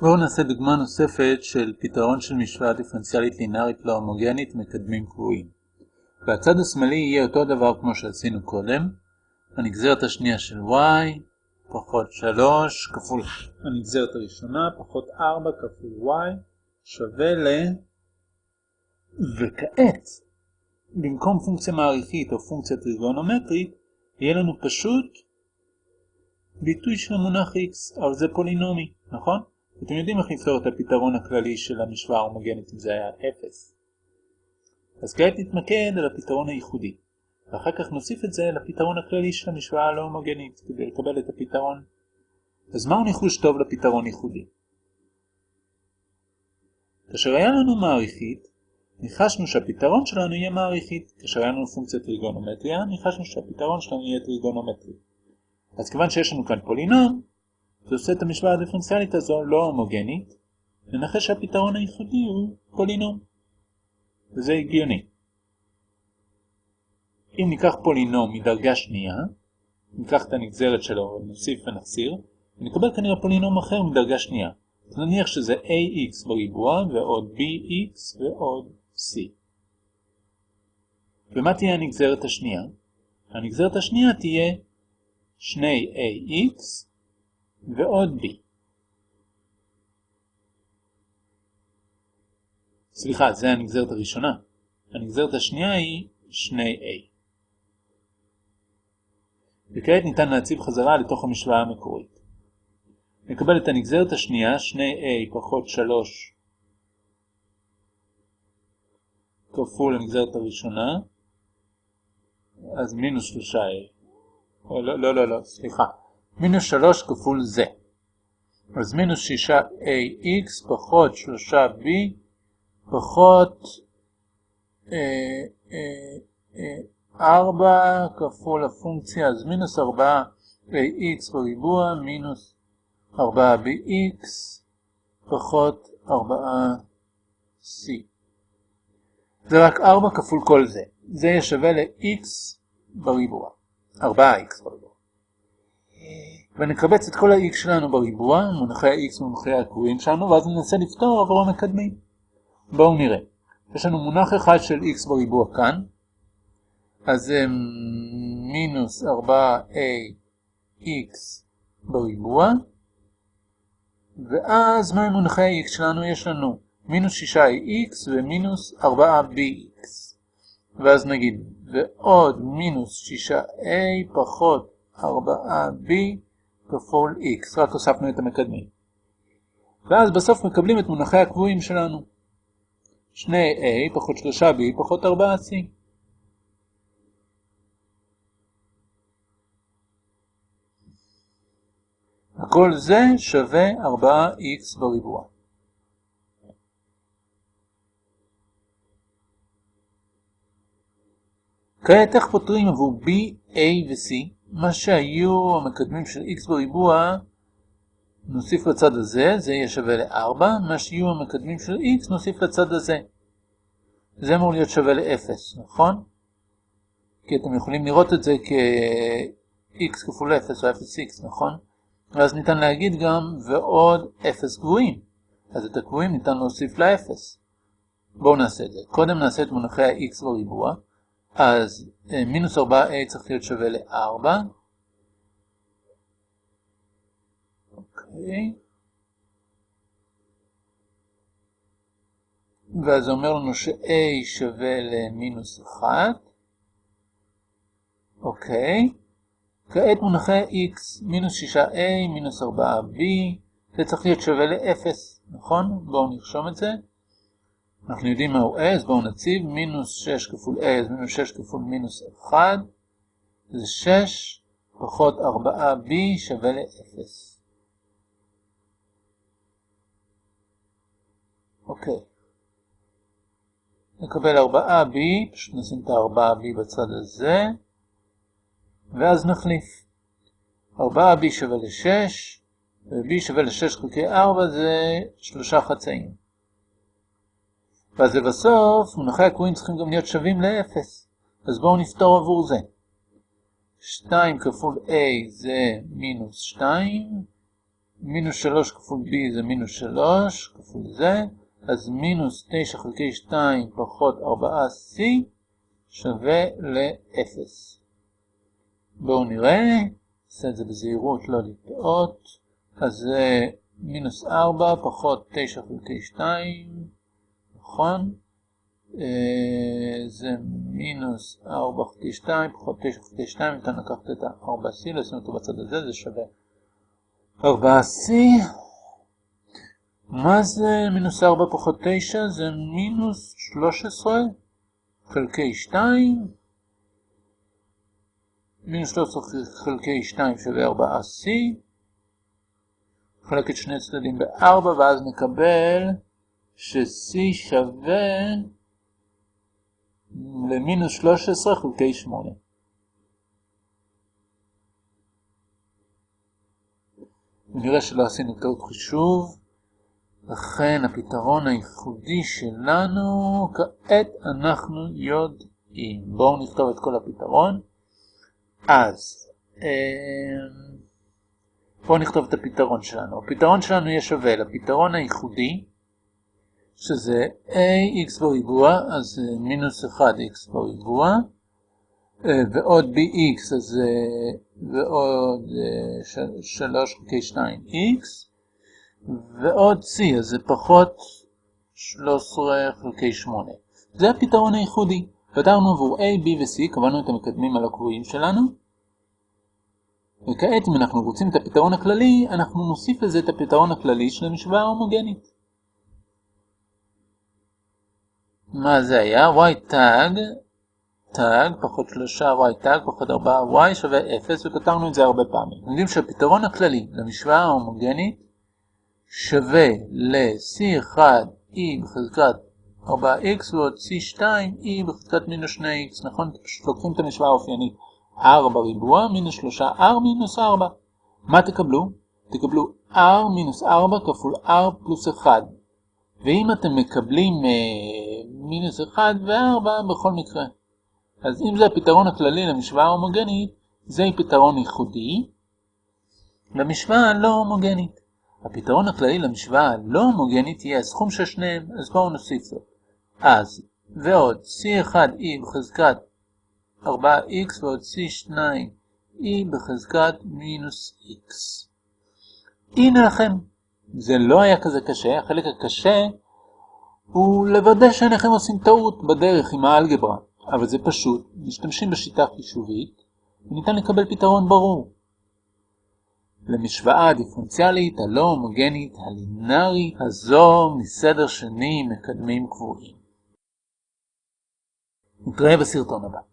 בואו נעשה דוגמה נוספת של פתרון של משוואה דיפרנציאלית לינארית לא הומוגנית מקדמים קבועים. והצד השמאלי יהיה אותו דבר כמו שעשינו קודם. הנגזרת השנייה של y פחות 3 כפול הנגזרת הראשונה פחות 4 כפול y שווה ל... וכעת, במקום פונקציה מעריכית או פונקציה טריגונומטרית, יהיה לנו פשוט ביטוי של המונח x, אבל זה פולינומי, נכון? אתם יודעים איך לפתור את הפתרון הכללי של המשוואה ההומוגנית אם זה היה 0. אז כעת נתמקד על הפתרון הייחודי, ואחר כך נוסיף את זה לפתרון הכללי של המשוואה הלא הומוגנית כדי לקבל את הפתרון. אז מהו ניחוש טוב לפתרון ייחודי? כאשר היה לנו מעריכית, ניחשנו שהפתרון שלנו יהיה מעריכית. כאשר היה לנו פונקציה טריגונומטריה, ניחשנו שהפתרון שלנו יהיה טריגונומטרי. אז כיוון שיש לנו כאן פולינום, זה עושה את המשוואה הדיפרנציאלית הזו לא הומוגנית, ננחש שהפתרון הייחודי הוא פולינום. וזה הגיוני. אם ניקח פולינום מדרגה שנייה, ניקח את הנגזרת שלו, נוסיף ונחסיר, ונקבל כנראה פולינום אחר מדרגה שנייה. אז נניח שזה ax בריבוע ועוד bx ועוד c. ומה תהיה הנגזרת השנייה? הנגזרת השנייה תהיה 2ax ועוד b. סליחה, זה הנגזרת הראשונה. הנגזרת השנייה היא 2a. וכעת ניתן להציב חזרה לתוך המשוואה המקורית. נקבל את הנגזרת השנייה, 2a פחות 3 כפול הנגזרת הראשונה, אז מינוס 3a. לא, לא, לא, לא, סליחה. מינוס 3 כפול זה. אז מינוס 6ax פחות 3b פחות אה, אה, אה, 4 כפול הפונקציה, אז מינוס 4ax בריבוע מינוס 4bx פחות 4c. זה רק 4 כפול כל זה. זה יהיה שווה ל-x בריבוע. 4x בריבוע. ונקבץ את כל ה-x שלנו בריבוע, מונחי ה-x ומונחי הקבועים שלנו, ואז ננסה לפתור עבור המקדמים. בואו נראה. יש לנו מונח אחד של x בריבוע כאן, אז זה מינוס 4ax בריבוע, ואז מה מונחי ה-x שלנו? יש לנו מינוס 6x ומינוס 4bx. ואז נגיד, ועוד מינוס 6a פחות 4b כפול x, רק הוספנו את המקדמים. ואז בסוף מקבלים את מונחי הקבועים שלנו. 2a פחות 3b פחות 4c. הכל זה שווה 4x בריבוע. כעת איך פותרים עבור b, a ו-c? מה שהיו המקדמים של x בריבוע, נוסיף לצד הזה, זה יהיה שווה ל-4, מה שיהיו המקדמים של x נוסיף לצד הזה. זה אמור להיות שווה ל-0, נכון? כי אתם יכולים לראות את זה כ-x כפול 0 או 0x, נכון? ואז ניתן להגיד גם ועוד 0 קבועים. אז את הקבועים ניתן להוסיף ל-0. בואו נעשה את זה. קודם נעשה את מונחי ה-x בריבוע. אז אה, מינוס 4a צריך להיות שווה ל-4. אוקיי. ואז זה אומר לנו ש-a שווה למינוס 1. אוקיי. כעת מונחי x, מינוס 6a, מינוס 4b, זה צריך להיות שווה ל-0, נכון? בואו נרשום את זה. אנחנו יודעים מהו אז בואו נציב מינוס 6 כפול אז מינוס 6 כפול מינוס 1, זה 6 פחות 4b שווה ל-0. אוקיי. נקבל 4b, פשוט נשים את ה-4b בצד הזה, ואז נחליף. 4b שווה ל-6, ו-b שווה ל-6 חלקי 4 זה 3 חצאים. ואז לבסוף, מונחי הקבועים צריכים גם להיות שווים ל-0. אז בואו נפתור עבור זה. 2 כפול a זה מינוס 2, מינוס 3 כפול b זה מינוס 3 כפול זה, אז מינוס 9 חלקי 2 פחות 4c שווה ל-0. בואו נראה, נעשה את זה בזהירות, לא לטעות. אז זה מינוס 4 פחות 9 חלקי 2, נכון? אה, זה מינוס 4 חלקי 2 פחות 9 חלקי 2, ניתן לקחת את ה-4c, לשים אותו בצד הזה, זה שווה 4c. מה זה מינוס 4 פחות 9? זה מינוס 13 חלקי 2. מינוס 13 חלקי 2 שווה 4c. נחלק את שני צדדים ב-4 ואז נקבל ש-c שווה למינוס 13 חלקי 8. ונראה שלא עשינו טעות חישוב. לכן הפתרון הייחודי שלנו, כעת אנחנו יודעים. בואו נכתוב את כל הפתרון. אז, אמ, בואו נכתוב את הפתרון שלנו. הפתרון שלנו יהיה שווה לפתרון הייחודי, שזה ax בריבוע, אז מינוס 1x בריבוע, אה, ועוד bx, אז ועוד 3 חלקי 2x, ועוד c, אז זה פחות 13 חלקי 8. זה הפתרון הייחודי. פתרנו עבור a, b ו-c, קבענו את המקדמים על הקבועים שלנו. וכעת אם אנחנו רוצים את הפתרון הכללי, אנחנו נוסיף לזה את הפתרון הכללי של המשוואה ההומוגנית. מה זה היה? y tag, tag פחות 3 y tag פחות 4 y שווה 0, וכתרנו את זה הרבה פעמים. אנחנו יודעים שהפתרון הכללי למשוואה ההומוגנית שווה ל-C1E בחזקת 4x ועוד C2E בחזקת מינוס 2x, נכון? פשוט לוקחים את המשוואה האופיינית r בריבוע מינוס 3r מינוס 4. מה תקבלו? תקבלו r מינוס 4 כפול r פלוס 1. ואם אתם מקבלים אה, מינוס 1 ו-4 בכל מקרה. אז אם זה הפתרון הכללי למשוואה ההומוגנית, זה פתרון ייחודי למשוואה הלא הומוגנית. הפתרון הכללי למשוואה הלא הומוגנית יהיה הסכום של שניהם, אז בואו נוסיף זאת. אז, ועוד C1E בחזקת 4x ועוד C2E בחזקת מינוס x. הנה לכם. זה לא היה כזה קשה, החלק הקשה הוא לוודא שאינכם עושים טעות בדרך עם האלגברה, אבל זה פשוט, משתמשים בשיטה חישובית, וניתן לקבל פתרון ברור. למשוואה הדיפרנציאלית הלא הומוגנית הלינארית הזו מסדר שני מקדמים קבועים. נתראה בסרטון הבא.